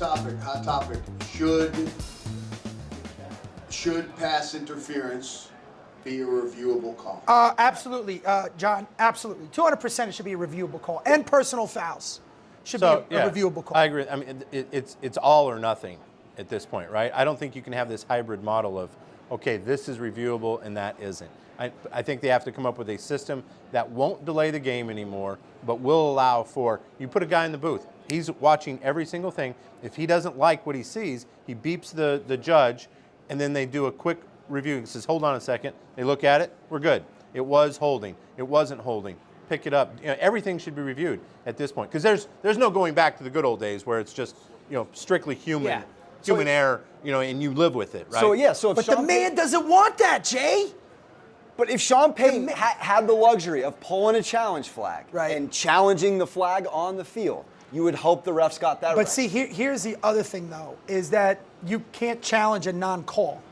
topic. Hot topic. Should should pass interference be a reviewable call? Uh, absolutely, uh, John. Absolutely, 200% it should be a reviewable call, and personal fouls should So be a, yeah, a reviewable call. I agree. I mean, it, it's it's all or nothing at this point, right? I don't think you can have this hybrid model of, okay, this is reviewable and that isn't. I, I think they have to come up with a system that won't delay the game anymore, but will allow for you put a guy in the booth. He's watching every single thing. If he doesn't like what he sees, he beeps the, the judge, and then they do a quick review. He says, "Hold on a second. They look at it. We're good. It was holding. It wasn't holding. Pick it up. You know, everything should be reviewed at this point because there's there's no going back to the good old days where it's just you know strictly human Yeah. human error. You know, and you live with it, right? So yeah, so if but Sean the man doesn't want that, Jay. But if Sean Payton ha- had the luxury of pulling a challenge flag Right. and challenging the flag on the field, you would hope the refs got that right. But right. see, here, here's the other thing, though, is that you can't challenge a non-call.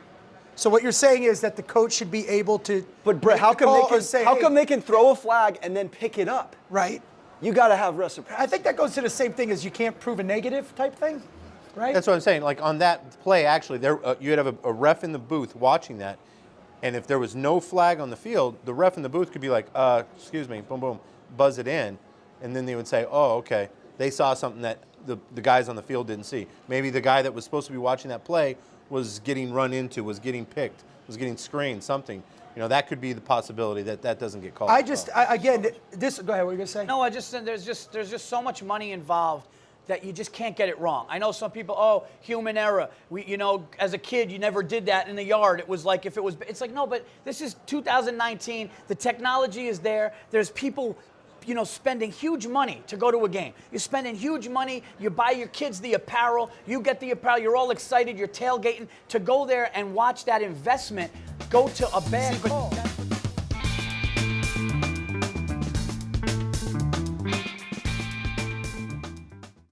So what you're saying is that the coach should be able to. but Brett, make how the come they can say, how hey, come they can throw a flag and then pick it up? Right. You got to have reciprocity. I think that goes to the same thing as you can't prove a negative type thing, right? That's what I'm saying. Like on that play, actually, there uh, you'd have a, a ref in the booth watching that, and if there was no flag on the field, the ref in the booth could be like, uh, "Excuse me," boom, boom, buzz it in, and then they would say, "Oh, okay." They saw something that the, the guys on the field didn't see. Maybe the guy that was supposed to be watching that play was getting run into, was getting picked, was getting screened, something. You know, that could be the possibility that that doesn't get called. I just. I, again, this. Go ahead. What are you gonna say? No, I just there's just there's just so much money involved that you just can't get it wrong. I know some people, oh, human error. We, you know, as a kid, you never did that in the yard. It was like if it was, it's like no, but this is 2019. The technology is there. There's people. You know, spending huge money to go to a game. You're spending huge money. You buy your kids the apparel. You get the apparel. You're all excited. You're tailgating to go there and watch that investment go to a bad call.